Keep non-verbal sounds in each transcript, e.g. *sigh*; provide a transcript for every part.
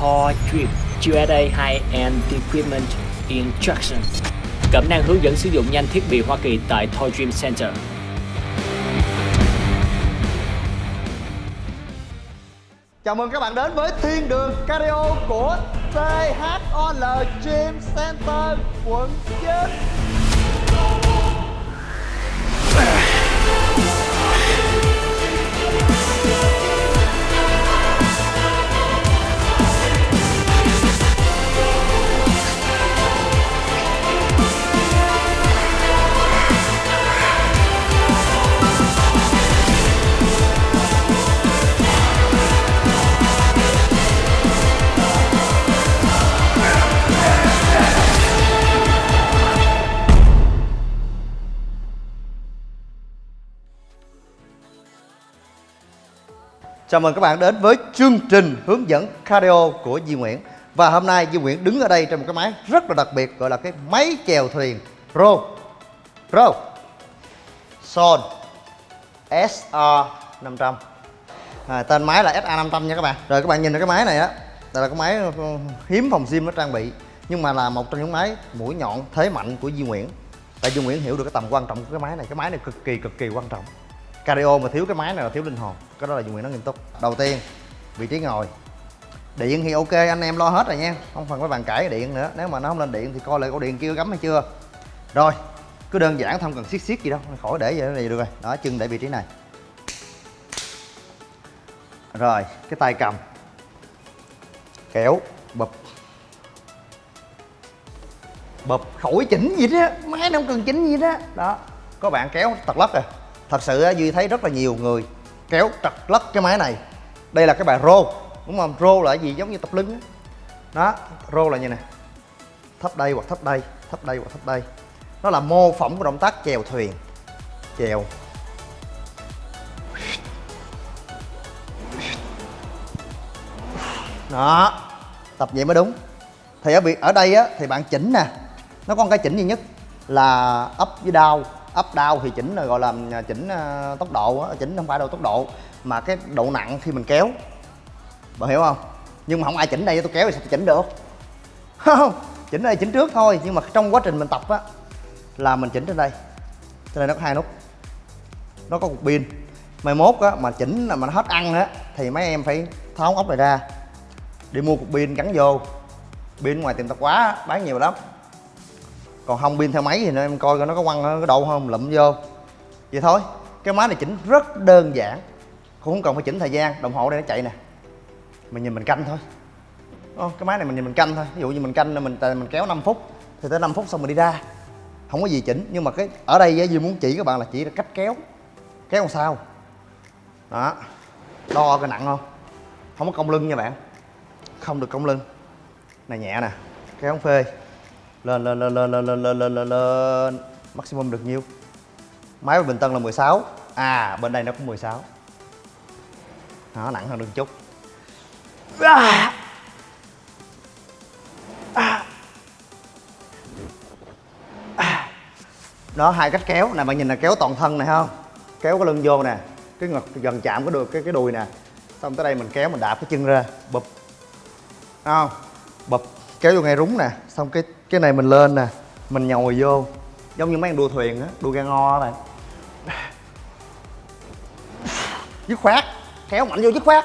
Thor Drip USA High-End Equipment Instruction Cẩm năng hướng dẫn sử dụng nhanh thiết bị Hoa Kỳ tại Thor Dream Center. Chào mừng các bạn đến với Thiên đường Cardio của THOL Gym Center, quận 9 Chào mừng các bạn đến với chương trình hướng dẫn cardio của Di Nguyễn. Và hôm nay Di Nguyễn đứng ở đây trên một cái máy rất là đặc biệt Gọi là cái máy chèo thuyền. Pro. Pro. Son. SR500 à, Tên máy là SA500 nha các bạn. Rồi các bạn nhìn thấy cái máy này á Đây là cái máy ừ, hiếm phòng gym nó trang bị Nhưng mà là một trong những máy mũi nhọn thế mạnh của Di Nguyễn. Tại Di Nguyễn hiểu được cái tầm quan trọng của cái máy này. Cái máy này cực kỳ cực kỳ quan trọng cardio mà thiếu cái máy này là thiếu linh hồn. Cái đó là dùng nguyện nó nghiêm túc. Đầu tiên, vị trí ngồi. Điện thì ok, anh em lo hết rồi nha. Không cần phải bàn cãi điện nữa. Nếu mà nó không lên điện thì coi lại cổ điện kia gắm hay chưa. Rồi, cứ đơn giản, không cần siết siết gì đâu. Khỏi để vậy này được rồi. Đó chân để vị trí này. Rồi, cái tay cầm. Kéo, bập. Bập khỏi chỉnh gì đó. Máy nó không cần chỉnh gì đó. Đó, có bạn kéo, tật lất rồi thật sự duy thấy rất là nhiều người kéo trật lất cái máy này. Đây là cái bài rô đúng không? Rô là gì? Giống như tập lưng đó rô là như này thấp đây hoặc thấp đây thấp đây hoặc thấp đây. Nó là mô phỏng của động tác chèo thuyền. Chèo. Đó, tập vậy mới đúng. Thì ở việc, ở đây á, thì bạn chỉnh nè. Nó có một cái chỉnh duy nhất là up với down up down thì chỉnh là gọi là à, chỉnh à, tốc độ á, chỉnh không phải đâu, tốc độ, mà cái độ nặng khi mình kéo. Bạn hiểu không? Nhưng mà không ai chỉnh đây tôi kéo thì sao tôi chỉnh được? *laughs* Không, chỉnh đây, chỉnh trước thôi, nhưng mà trong quá trình mình tập á, là mình chỉnh trên đây. Trên đây nó có hai nút. Nó có cục pin. Mai mốt á, mà chỉnh là mà nó hết ăn á, thì mấy em phải tháo ốc này ra, đi mua cục pin gắn vô. Pin ngoài tiệm tạp quá bán nhiều lắm còn không pin theo máy thì em coi coi nó có quăng cái đậu không lụm vô. Vậy thôi cái máy này chỉnh rất đơn giản cũng không cần phải chỉnh thời gian đồng hồ đây nó chạy nè. Mình nhìn mình canh thôi. Đúng cái máy này mình nhìn mình canh thôi. Ví dụ như mình canh mình mình kéo 5 phút thì tới 5 phút xong mình đi ra. Không có gì chỉnh nhưng mà cái ở đây á, Duy muốn chỉ các bạn là chỉ là cách kéo kéo làm sao. Đó đo cái nặng không? Không có cong lưng nha bạn. Không được cong lưng. Này nhẹ nè kéo không phê lên lên lên lên lên lên lên lên lên. Lên maximum được nhiêu? Máy của Bình Tân là 16 à bên đây nó cũng 16 nó nặng hơn được chút. À. À. À. đó, hai cách kéo. Này bạn nhìn là kéo toàn thân này không? Kéo cái lưng vô nè. Cái ngực gần chạm cái đùi cái cái đùi nè. Xong tới đây mình kéo, mình đạp cái chân ra. Bụp. Không? Bụp kéo vô ngay rúng nè xong cái cái này mình lên nè mình nhồi vô. Giống như mấy anh đua thuyền á đua ga ngo này, dứt khoát kéo mạnh vô dứt khoát.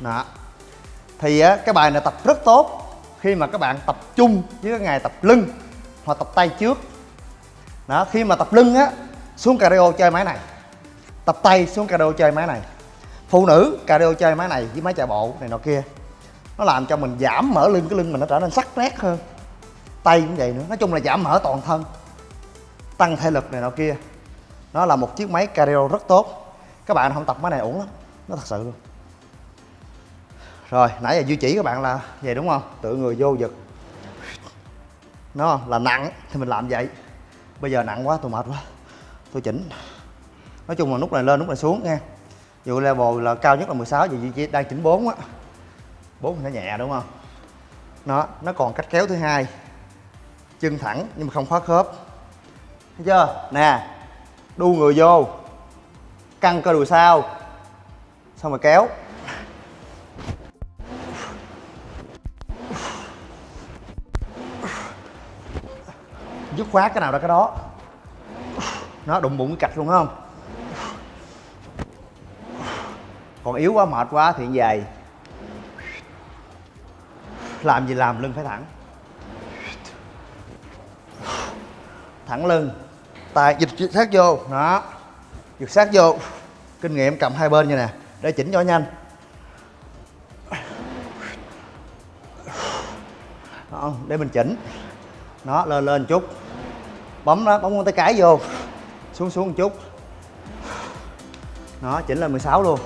Đó. Thì á cái bài này tập rất tốt khi mà các bạn tập trung với cái ngày tập lưng hoặc tập tay trước đó, khi mà tập lưng á, xuống cardio chơi máy này. Tập tay xuống cardio chơi máy này. Phụ nữ cardio chơi máy này với máy chạy bộ này nọ kia, nó làm cho mình giảm mỡ lưng, cái lưng mình nó trở nên sắc nét hơn. Tay cũng vậy nữa, nói chung là giảm mỡ toàn thân, tăng thể lực này nọ kia. Nó là một chiếc máy cardio rất tốt. Các bạn không tập máy này ổn lắm, nó thật sự luôn. Rồi, nãy giờ duy chỉ các bạn là vậy đúng không? Tự người vô giật. Nó là nặng thì mình làm vậy bây giờ nặng quá, tôi mệt quá. Tôi chỉnh. Nói chung là nút này lên, nút này xuống nha. Dù level là cao nhất là 16 giờ duy chỉ đang chỉnh 4 á. 4 thì nó nhẹ, đúng không? Nó nó còn cách kéo thứ hai. Chân thẳng, nhưng mà không khóa khớp. Thấy chưa? Nè, đu người vô. Căng cơ đùi sau. Xong rồi kéo. Dứt khoát cái nào ra cái đó. Nó đụng bụng cái cạch luôn không? Còn yếu quá mệt quá thì về. Làm gì làm lưng phải thẳng. Thẳng lưng. Tay dịch sát vô. Đó. Dịch sát vô. Kinh nghiệm cầm hai bên như nè. Để chỉnh cho nhanh. Đó, để mình chỉnh. Nó lên lên chút bấm đó bấm con tay cái vô. Xuống xuống một chút. Nó chỉnh lên 16 luôn.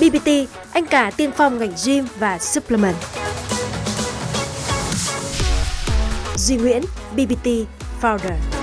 BBT, anh cả tiên phong ngành gym và supplement. Duy Nguyễn, BBT Founder.